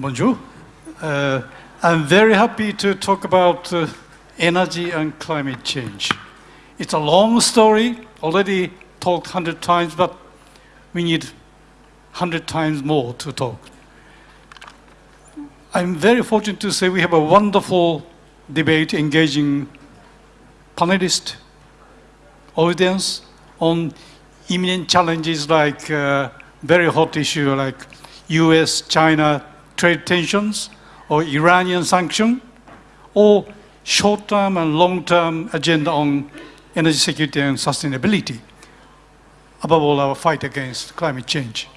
Bonjour. Uh, I'm very happy to talk about uh, energy and climate change. It's a long story, already talked 100 times, but we need 100 times more to talk. I'm very fortunate to say we have a wonderful debate engaging panelists, audience on imminent challenges like uh, very hot issue like US-China trade tensions or Iranian sanction or short-term and long-term agenda on energy security and sustainability. Above all, our fight against climate change.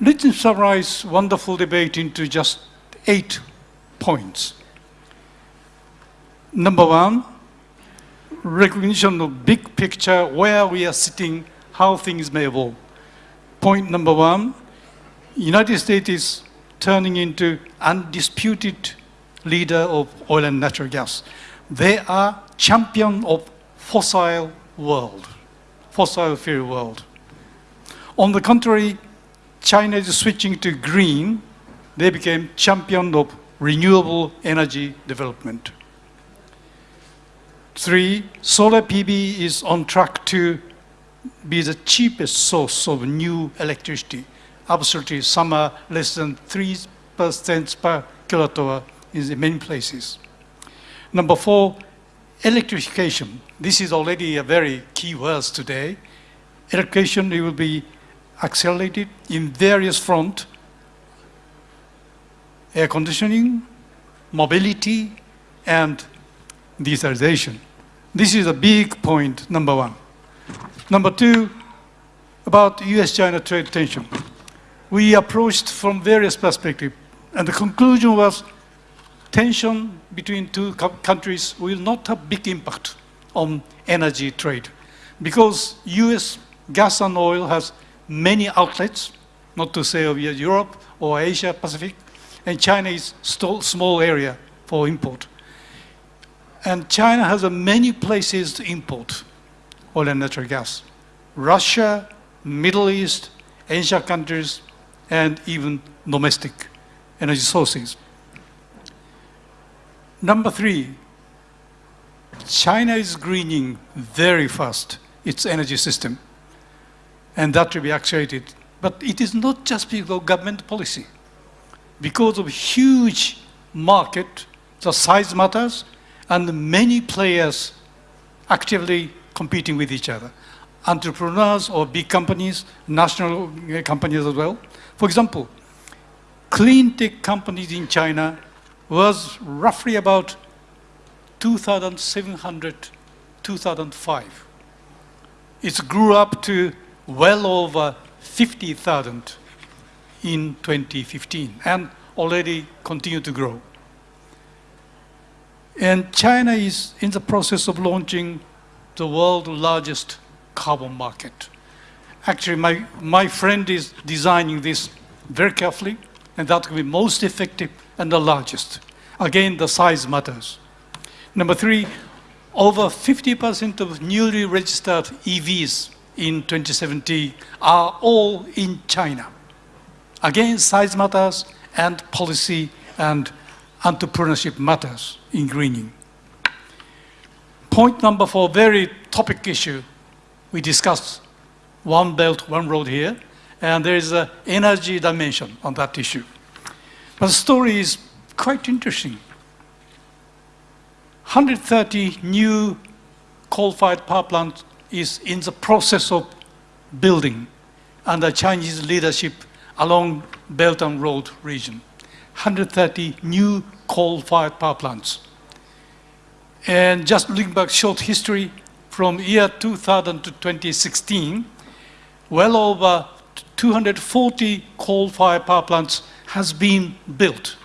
Let me summarize wonderful debate into just eight points. Number one, recognition of big picture, where we are sitting, how things may evolve. Point number one, United States is turning into undisputed leader of oil and natural gas. They are champion of fossil world, fossil fuel world. On the contrary, China is switching to green. They became champion of renewable energy development. Three, solar PV is on track to be the cheapest source of new electricity. Absolutely, some are less than 3% per kilowatt hour in many places. Number four, electrification. This is already a very key word today. Electrification will be accelerated in various fronts. Air conditioning, mobility, and digitalization. This is a big point, number one. Number two, about US-China trade tension. We approached from various perspectives, and the conclusion was tension between two countries will not have big impact on energy trade because US gas and oil has many outlets, not to say of Europe or Asia Pacific, and China is still small area for import. And China has many places to import oil and natural gas. Russia, Middle East, Asia countries, and even domestic energy sources. Number three, China is greening very fast its energy system, and that will be accelerated. But it is not just because of government policy. Because of huge market, the size matters, and many players actively competing with each other. Entrepreneurs or big companies, national companies as well. For example, clean tech companies in China was roughly about 2,700, 2005. It grew up to well over 50,000 in 2015 and already continue to grow. And China is in the process of launching the world's largest carbon market. Actually, my, my friend is designing this very carefully, and that will be most effective and the largest. Again, the size matters. Number three, over 50% of newly registered EVs in 2017 are all in China. Again, size matters and policy and entrepreneurship matters in greening. Point number four, very topic issue. We discussed one belt, one road here, and there is an energy dimension on that issue. But the story is quite interesting. 130 new coal-fired power plants is in the process of building under Chinese leadership along Belt and Road region. 130 new coal-fired power plants. And just looking back short history, from year 2000 to 2016, well over 240 coal-fired power plants has been built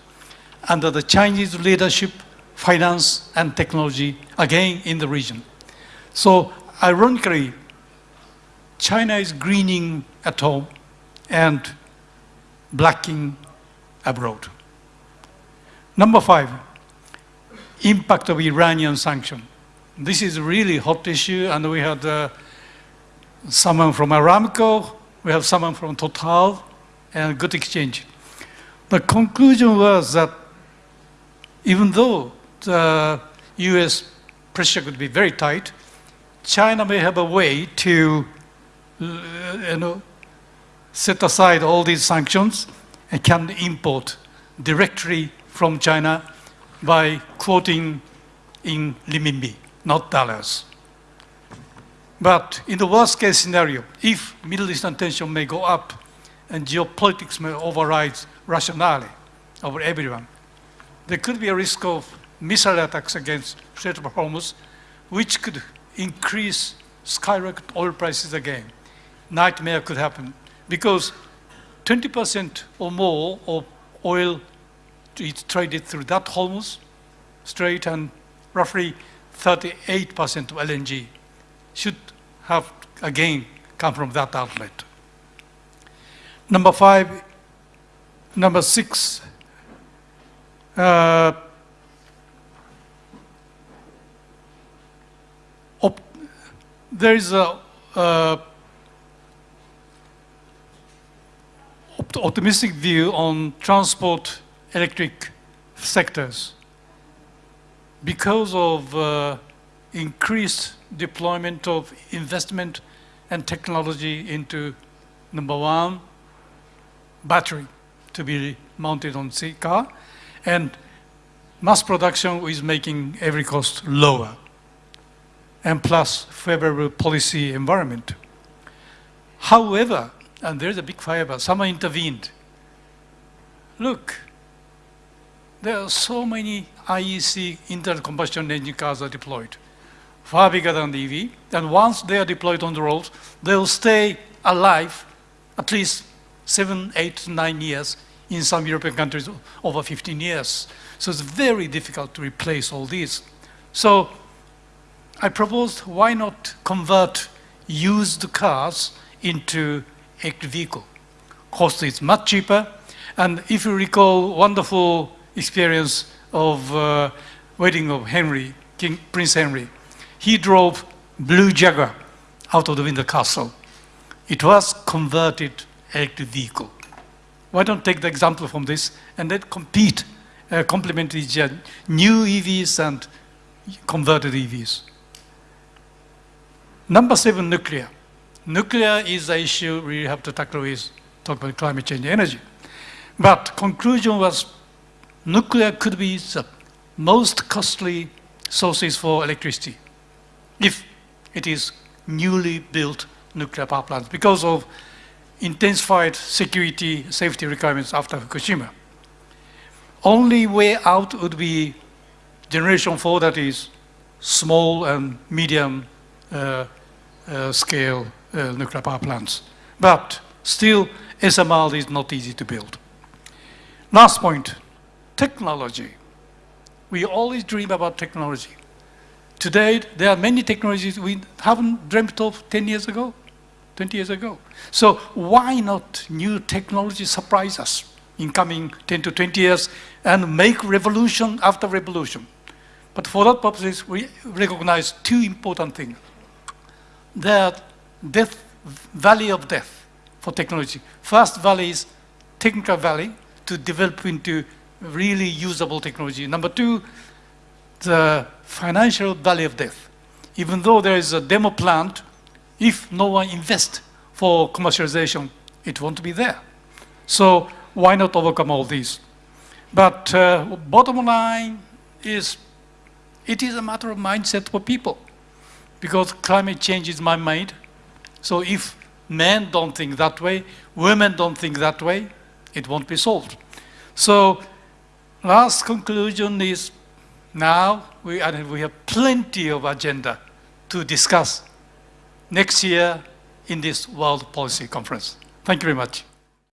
under the Chinese leadership, finance, and technology, again in the region. So ironically, China is greening at home and blacking abroad. Number five, impact of Iranian sanction. This is a really hot issue, and we had uh, someone from Aramco, we have someone from Total, and good exchange. The conclusion was that even though the US pressure could be very tight, China may have a way to uh, you know, set aside all these sanctions and can import directly from China by quoting in renminbi, not dollars. But in the worst case scenario, if Middle Eastern tension may go up and geopolitics may override rationality over everyone, there could be a risk of missile attacks against Strait of Hormuz, which could increase skyrocket oil prices again. Nightmare could happen because 20% or more of oil is traded through that Hormuz Strait and roughly 38% of LNG should have again come from that outlet. Number five, number six, uh, there is a uh, optimistic view on transport electric sectors because of uh, increased deployment of investment and technology into number one, battery to be mounted on the car, and mass production is making every cost lower, and plus favorable policy environment. However, and there's a big fire, someone intervened. Look, there are so many IEC internal combustion engine cars are deployed, far bigger than the EV. And once they are deployed on the roads, they'll stay alive at least seven, eight, nine years. In some European countries, over 15 years. So it's very difficult to replace all these. So I proposed why not convert used cars into electric vehicle. Cost is much cheaper. And if you recall wonderful experience of uh, wedding of Henry, King Prince Henry. He drove Blue Jaguar out of the Windsor Castle. It was converted electric vehicle. Why don't take the example from this and then compete, uh, complement each other, new EVs and converted EVs. Number seven, nuclear. Nuclear is the issue we have to tackle with talk about climate change energy. But conclusion was nuclear could be the most costly sources for electricity if it is newly built nuclear power plants because of intensified security safety requirements after Fukushima. Only way out would be generation four that is small and medium uh, uh, scale uh, nuclear power plants. But still, SMR is not easy to build. Last point, technology. We always dream about technology. Today, there are many technologies we haven't dreamt of 10 years ago, 20 years ago. So why not new technology surprise us in coming 10 to 20 years and make revolution after revolution? But for that purpose, we recognize two important things. The death, valley of death for technology. First valley is technical valley to develop into really usable technology. Number two, the financial valley of death. Even though there is a demo plant, if no one invests for commercialization, it won't be there. So why not overcome all these? But uh, bottom line is, it is a matter of mindset for people because climate change is man-made. So if men don't think that way, women don't think that way, it won't be solved. So Last conclusion is now we, we have plenty of agenda to discuss next year in this World Policy Conference. Thank you very much.